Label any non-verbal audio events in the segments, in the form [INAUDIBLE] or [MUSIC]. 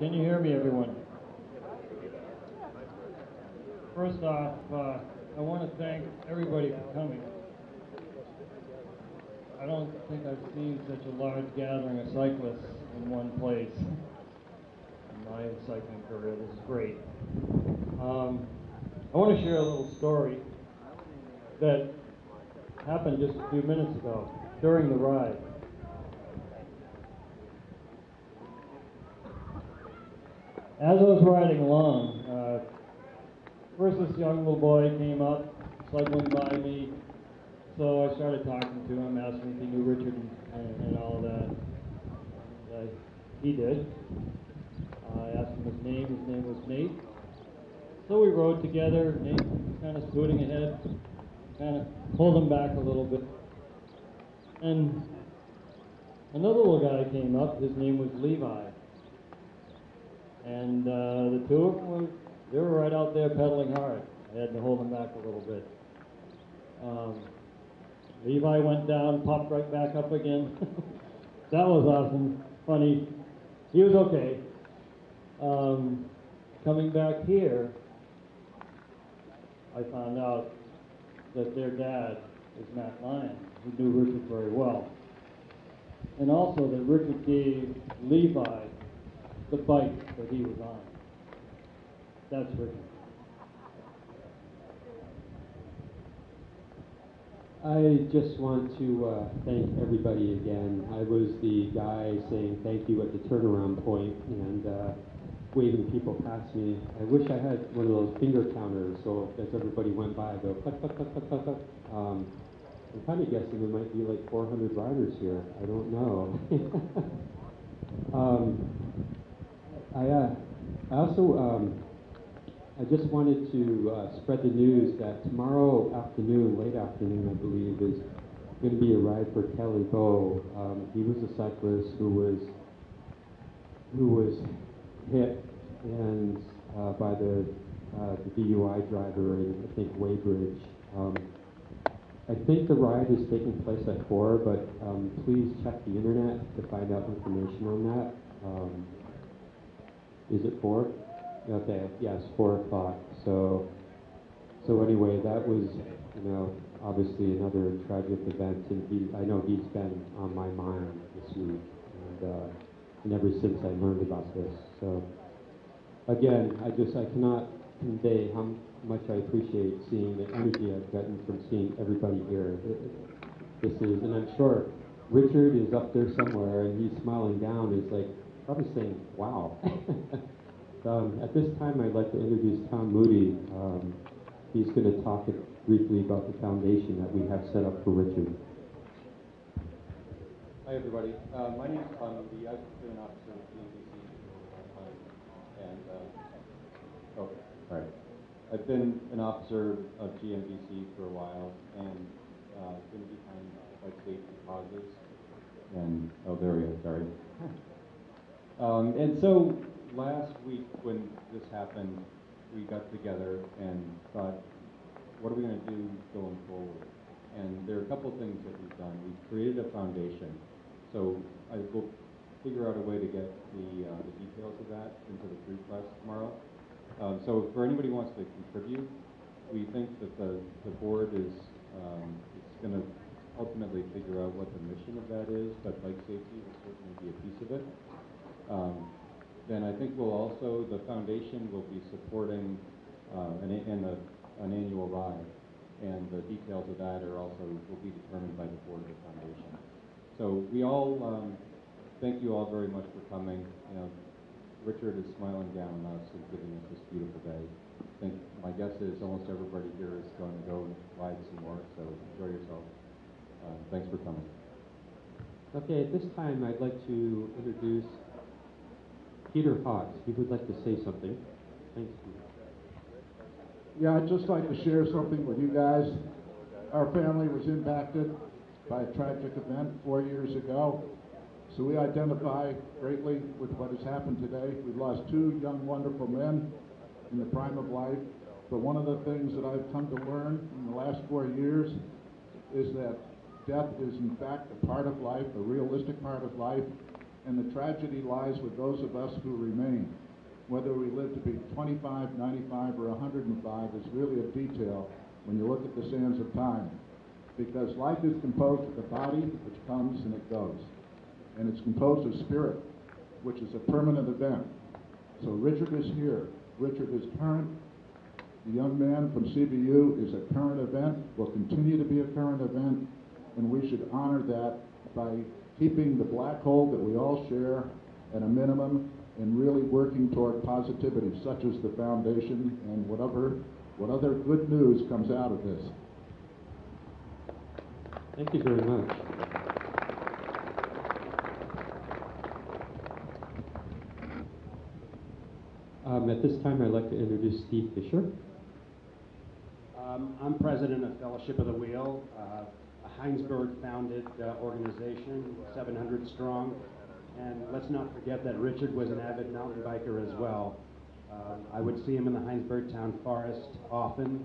Can you hear me, everyone? First off, uh, I want to thank everybody for coming. I don't think I've seen such a large gathering of cyclists in one place in my cycling career. This is great. Um, I want to share a little story that happened just a few minutes ago during the ride. As I was riding along, uh, first this young little boy came up, cycling by me, so I started talking to him, asking if he knew Richard and, and, all of that. And, uh, he did. I asked him his name. His name was Nate. So we rode together. Nate kind of scooting ahead, kind of pulled him back a little bit. And another little guy came up. His name was Levi. And uh, the two of them were, they were right out there pedaling hard. I had to hold them back a little bit. Um, Levi went down, popped right back up again. [LAUGHS] that was awesome, funny. He was okay. Um, coming back here, I found out that their dad is Matt Lyon, who knew Richard very well. And also that Richard gave Levi the bike that he was on. That's Richard. I just want to uh, thank everybody again. I was the guy saying thank you at the turnaround point and uh, waving people past me. I wish I had one of those finger counters so as everybody went by, go. Um, I'm kind of guessing there might be like 400 riders here. I don't know. [LAUGHS] um, I, uh, I also um, I just wanted to uh, spread the news that tomorrow afternoon, late afternoon, I believe, is going to be a ride for Kelly Bow. Um, he was a cyclist who was who was hit and uh, by the uh, the DUI driver in I think Weybridge. Um, I think the ride is taking place at four, but um, please check the internet to find out information on that. Is it four? Okay, yes, four o'clock. So, so anyway, that was, you know, obviously another tragic event, and he, I know he's been on my mind this week, and, uh, and ever since I learned about this. So, again, I just, I cannot convey how much I appreciate seeing the energy I've gotten from seeing everybody here. This is, and I'm sure Richard is up there somewhere, and he's smiling down. He's like probably saying, "Wow." [LAUGHS] Um, at this time, I'd like to introduce Tom Moody. Um, he's going to talk briefly about the foundation that we have set up for Richard. Hi, everybody. Uh, my name is Tom Moody. I've been an officer with time. And, uh, oh, all right. I've been an officer of GMBC for a while and uh, been behind bike safety causes. And, oh, there we go, sorry. [LAUGHS] um, and so last week when this happened, we got together and thought, what are we going to do going forward? And there are a couple of things that we've done. We've created a foundation. So I will figure out a way to get the, uh, the details of that into the group class tomorrow. Um, so for anybody who wants to contribute, we think that the, the board is um, it's going to ultimately figure out what the mission of that is, but bike safety will certainly be a piece of it. Um, then I think we'll also, the foundation will be supporting uh, an, an, a, an annual ride. And the details of that are also, will be determined by the board of the foundation. So we all, um, thank you all very much for coming. You know, Richard is smiling down on us and giving us this beautiful day. I think my guess is almost everybody here is going to go ride some more, so enjoy yourself. Uh, thanks for coming. Okay, at this time, I'd like to introduce Peter Hawks. He would like to say something. Thanks. Yeah, I'd just like to share something with you guys. Our family was impacted by a tragic event four years ago. So we identify greatly with what has happened today. We've lost two young, wonderful men in the prime of life. But one of the things that I've come to learn in the last four years is that death is in fact a part of life, a realistic part of life, and the tragedy lies with those of us who remain. Whether we live to be 25, 95, or 105 is really a detail when you look at the sands of time. Because life is composed of the body, which comes and it goes. And it's composed of spirit, which is a permanent event. So Richard is here. Richard is current. The young man from CBU is a current event, will continue to be a current event, and we should honor that by keeping the black hole that we all share at a minimum and really working toward positivity, such as the foundation and whatever, what other good news comes out of this. Thank you very much. Um, at this time, I'd like to introduce Steve Fisher. Um, I'm president of Fellowship of the Wheel, uh, a Hinesburg-founded uh, organization, 700 strong. And let's not forget that Richard was an avid mountain biker as well. Um, I would see him in the Hinesburg Town Forest often.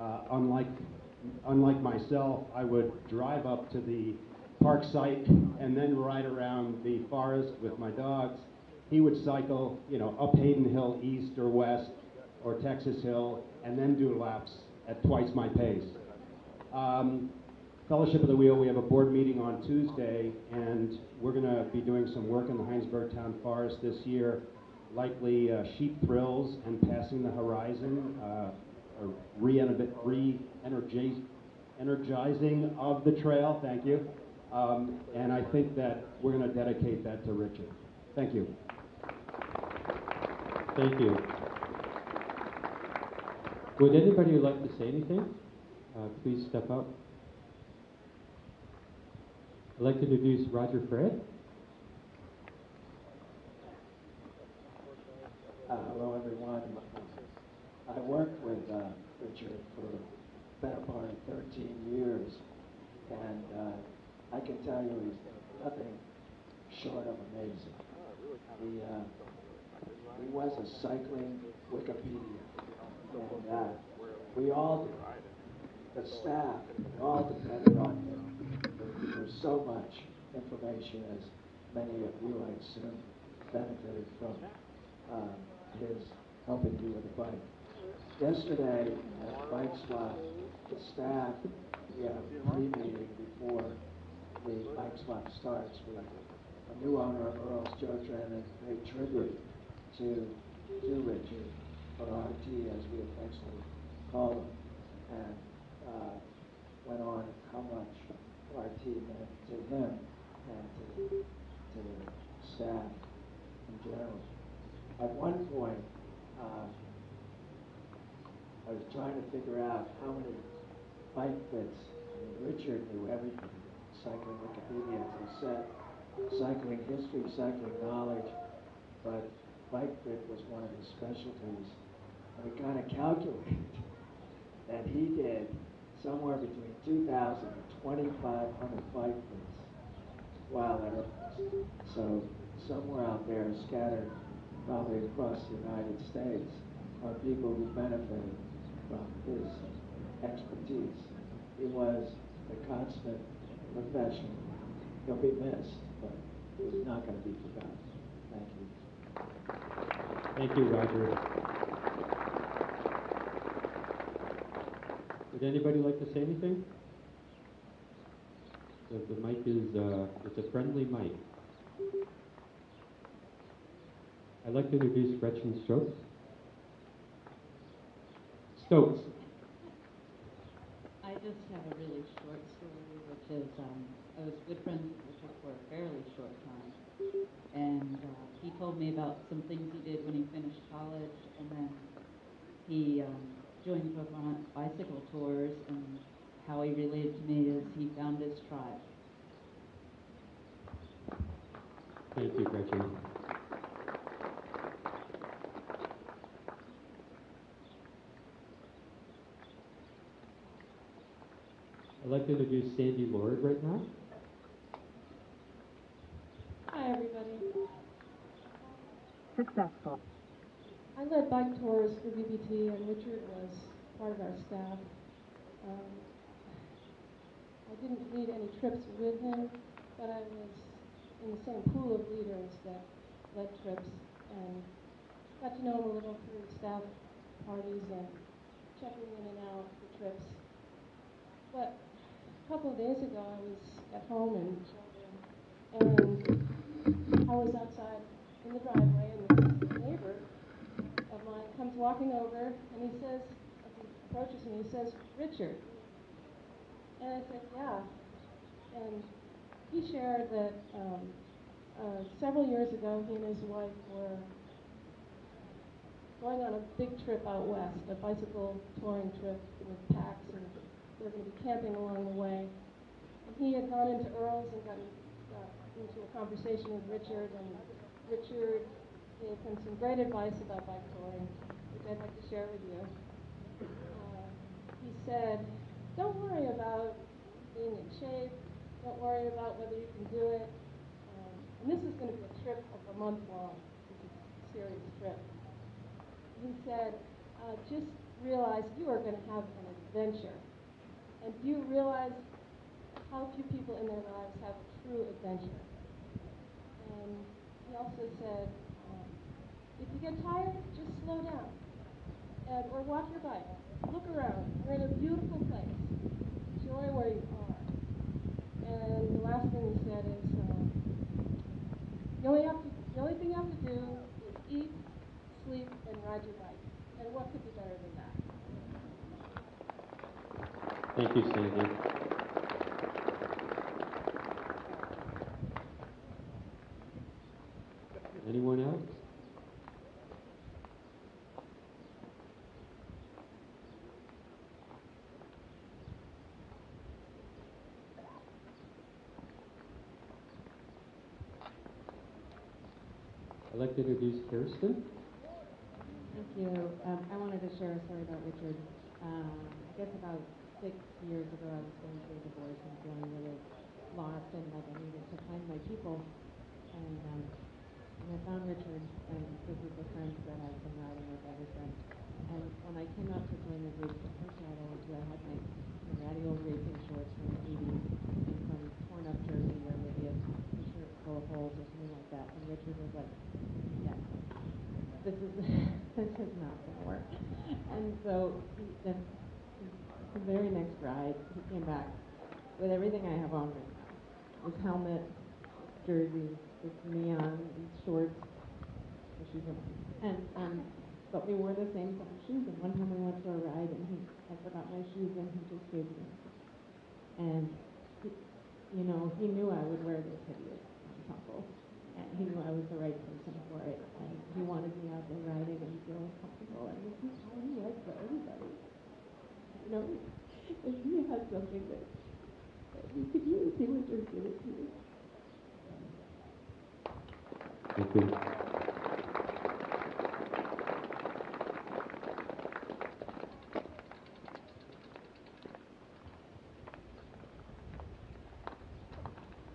Uh, unlike, unlike myself, I would drive up to the park site and then ride around the forest with my dogs. He would cycle, you know, up Hayden Hill east or west, or Texas Hill, and then do laps at twice my pace. Um, Fellowship of the Wheel, we have a board meeting on Tuesday, and we're going to be doing some work in the Hinesburg Town Forest this year, likely uh, sheep thrills and passing the horizon, uh, re-energizing energizing of the trail, thank you. Um, and I think that we're going to dedicate that to Richard. Thank you. Thank you. Would anybody like to say anything? Uh, please step up. I'd like to introduce Roger Fred. Uh, hello, everyone. I worked with uh, Richard for the better part of 13 years, and uh, I can tell you he's nothing short of amazing. He, uh, he was a cycling Wikipedia, and uh, we all. The staff, we all depended on him for so much information, as many of you, I assume, benefited from um, his helping you with the bike. Yesterday, at Bike Swap, the staff, we had a pre-meeting before the Bike Swap starts. with a new owner of Earl's Joe Drennan paid tribute to, to Richard, or RT as we affectionately call him, and uh, went on RT meant to him and to, to the staff in general. At one point, um, I was trying to figure out how many bike fits. I mean, Richard knew everything, cycling Wikipedia, as I said, cycling history, cycling knowledge, but bike fit was one of his specialties. We kind of calculated that he did somewhere between 2,000 and 2,500 bike fits while Earl's. So somewhere out there scattered probably across the United States are people who benefited from his expertise. He was a consummate professional. He'll be missed, but he's not going to be forgotten. Thank you. Thank you, Roger. Would anybody like to say anything? The, the mic is, uh, it's a friendly mic. I'd like to introduce Gretchen Stokes. Stokes. I just have a really short story, which is um, I was good friends with Richard for a fairly short time, and uh, he told me about some things he did when he finished college, and then he um, joined Vermont bicycle tours, and how he related to me is he found his tribe. Thank you, Gretchen. I'd like to introduce Sandy Lord right now. Hi, everybody. Successful. I led bike tours for BBT, and Richard was part of our staff. Um, I didn't lead any trips with him, but I was in the same pool of leaders that led trips and got to know him a little through staff parties and checking in and out for trips. But a couple of days ago, I was at home and I was outside in the driveway, and comes walking over, and he says, he approaches me, he says, Richard. And I said, yeah. And he shared that um, uh, several years ago, he and his wife were going on a big trip out west, a bicycle touring trip with packs, and they were going to be camping along the way. And he had gone into Earl's and gotten got into a conversation with Richard, and Richard gave him some great advice about bike touring, which I'd like to share with you. Uh, he said, don't worry about being in shape. Don't worry about whether you can do it. Um, and this is going to be a trip of a month long. A serious trip. He said, uh, just realize you are going to have an adventure. And do you realize how few people in their lives have a true adventure? And he also said, if you get tired, just slow down. And, or walk your bike. Look around. You're in a beautiful place. Enjoy where you are. And the last thing he said is, um, the only have to, the only thing you have to do is eat, sleep, and ride your bike. And what could be better than that? Thank you, Sandy. Anyone else? I'd like to Kirsten. Thank you. Um, I wanted to share a story about Richard. Um, I guess about six years ago, I was going through a divorce and feeling really lost and like I needed to find my people. And, um, and I found Richard, and the group of friends that I've been riding with ever since. And when I came out to join the group, the first night I went to, I had my, my old racing shorts from the 80s and some torn up jersey where maybe a t-shirt full of holes or something like that. And Richard was like, yeah, this is [LAUGHS] this is not to work. And so he, the, the very next ride, he came back with everything I have on right now: his helmet, jersey, his neon, shorts, the shoes. And um, but we wore the same set of shoes. And one time we went for a ride, and he I forgot my shoes, and he just gave me. And he, you know, he knew I would wear this hideous ensemble and he knew I was the right person for it, and he wanted me out there riding and feeling comfortable, and this is how he was for everybody. You know, if he had something that, that you could use, he would just give it to you. Thank you.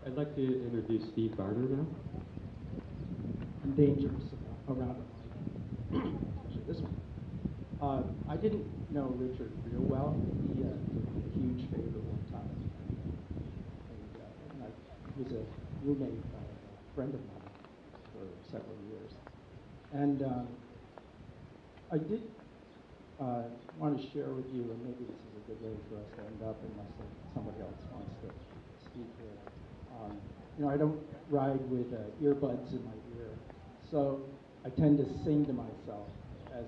I'd like to introduce Steve Barner now. And dangerous around a bike, this one. Uh, I didn't know Richard real well. He uh, did me a huge favor one time. And, uh, and I was a roommate of a friend of mine for several years. And um, I did uh, want to share with you, and maybe this is a good way for us to end up unless somebody else wants to speak here. Um, you know, I don't ride with uh, earbuds in my so I tend to sing to myself as,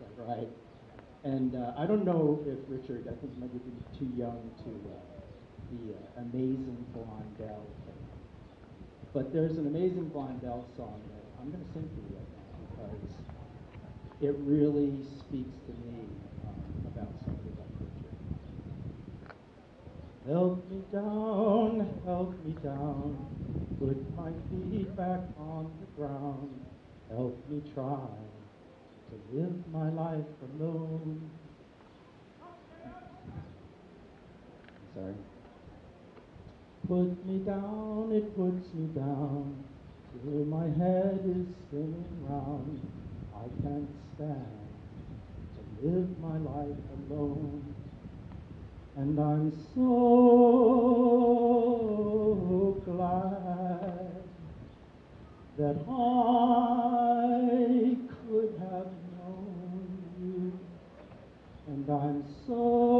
I ride. And uh, I don't know if Richard, I think might be too young to uh, the uh, Amazing Blondel thing. But there's an Amazing Blondel song that I'm going to sing for you right now because it really speaks to me um, about something like Richard. Help me down, help me down, put my feet back on the ground. Help me try to live my life alone. Sorry. Put me down, it puts me down, till my head is spinning round. I can't stand to live my life alone and I'm so glad that I could have known you, and I'm so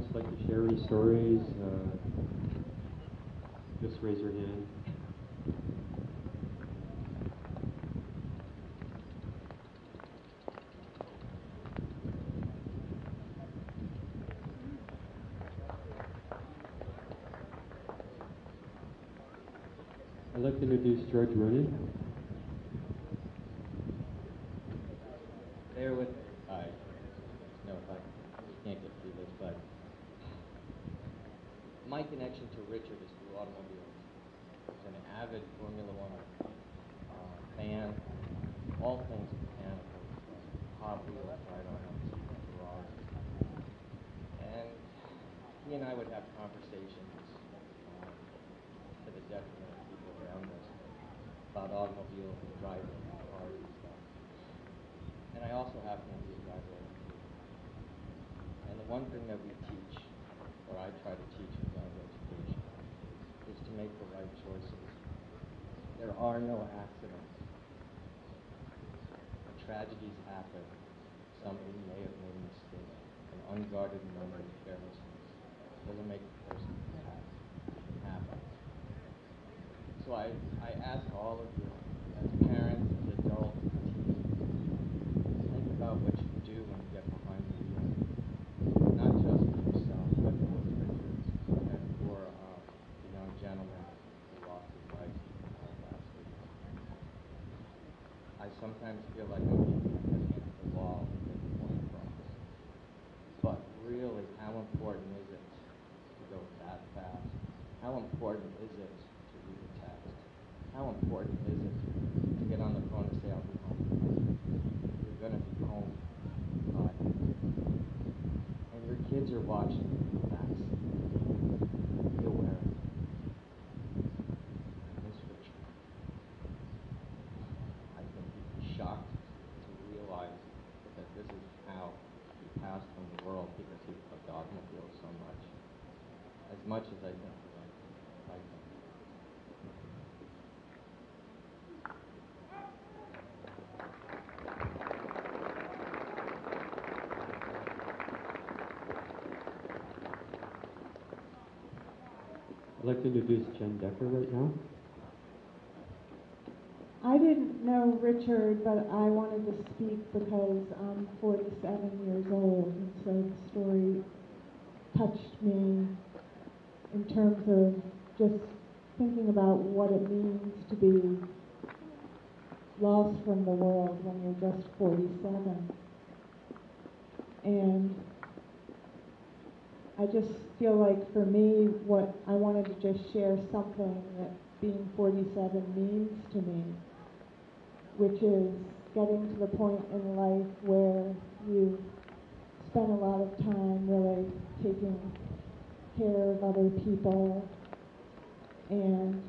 anybody like to share any stories? Uh, just raise your hand. I'd like to introduce George Rooney. Bear with me. I know if I can't get through this, but my connection to Richard is through automobiles. He's an avid Formula One uh, fan, all things mechanical, And he and I would have conversations uh, to the detriment of people around us about automobiles and driving and cars and stuff. And I also happen to be a driver. And the one thing that we teach, or I try to teach in driver education, is to make the right choices. There are no accidents. When tragedies happen, somebody may have made a mistake. An unguarded moment of carelessness doesn't make the person. It. So I, I ask all of you, as parents, as adults, as teens, think about what you do when you get behind the wheel. Not just for yourself, but for Richard and for uh, the young gentleman who lost his life uh, last week. I sometimes feel like I'm beating my head against the wall to get the point across. But really, how important is it to go that fast? How important is it to read a text? How important is it to get on the phone and say, I'll be home? You're going to be home in five minutes. And your kids are watching you in the backseat. Be aware of it. Miss Richard. I think you'd be shocked to realize that this is how he passed from the world because he loved automobiles so much. As much as I think he liked liked them. I'd like to introduce Jen Decker right now. I didn't know Richard, but I wanted to speak because I'm 47 years old, and so the story touched me in terms of just thinking about what it means to be lost from the world when you're just 47. And I just feel like for me, what I wanted to just share something that being 47 means to me, which is getting to the point in life where you spend a lot of time really taking care of other people and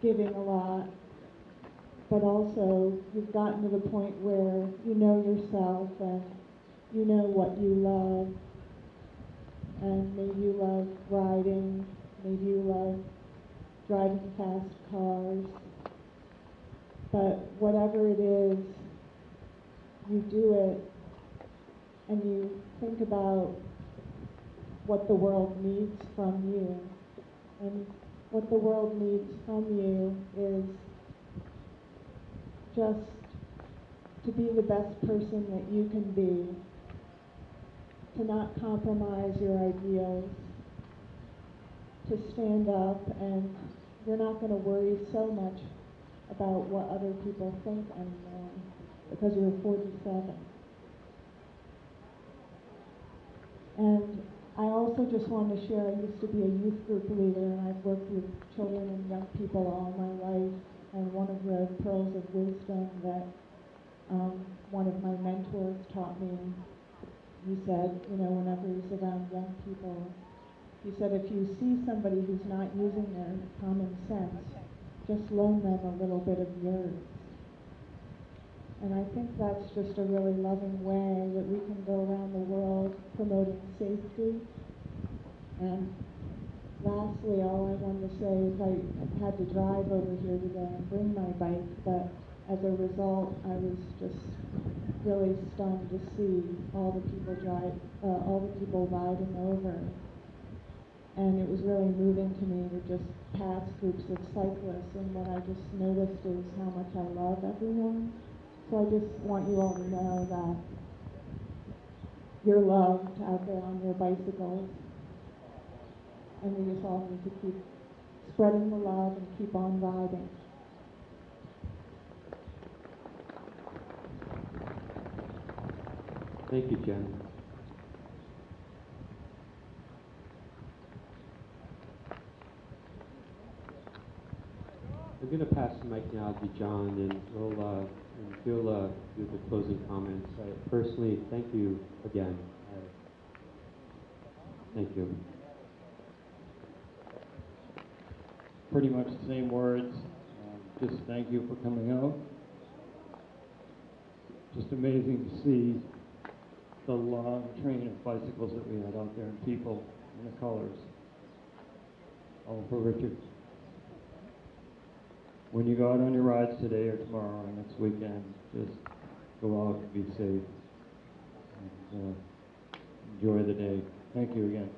giving a lot, but also you've gotten to the point where you know yourself and you know what you love, and maybe you love riding, maybe you love driving fast cars, but whatever it is, you do it and you think about what the world needs from you. And what the world needs from you is just to be the best person that you can be, to not compromise your ideals, to stand up and you're not going to worry so much about what other people think anymore because you're 47. And I also just want to share, I used to be a youth group leader and I've worked with children and young people all my life. And one of the pearls of wisdom that um, one of my mentors taught me, he said, you know, whenever he's around young people, he said, if you see somebody who's not using their common sense, just loan them a little bit of yours. And I think that's just a really loving way that we can go around the world promoting safety. And lastly, all I wanted to say is I had to drive over here today and bring my bike, but as a result, I was just really stunned to see all the people drive, uh, all the people riding over. And it was really moving to me to just pass groups of cyclists, and what I just noticed is how much I love everyone. So I just want you all to know that you're loved out there on your bicycles. And we just all need to keep spreading the love and keep on riding. Thank you, Jen. I'm going to pass the mic now to John, and we'll uh, and he'll uh, do the closing comments. I personally, thank you again. Thank you. Pretty much the same words. Um, just thank you for coming out. Just amazing to see the long train of bicycles that we had out there and people and the colors. All for Richard. When you go out on your rides today or tomorrow or next weekend, just go out and be safe. And, uh, enjoy the day. Thank you again.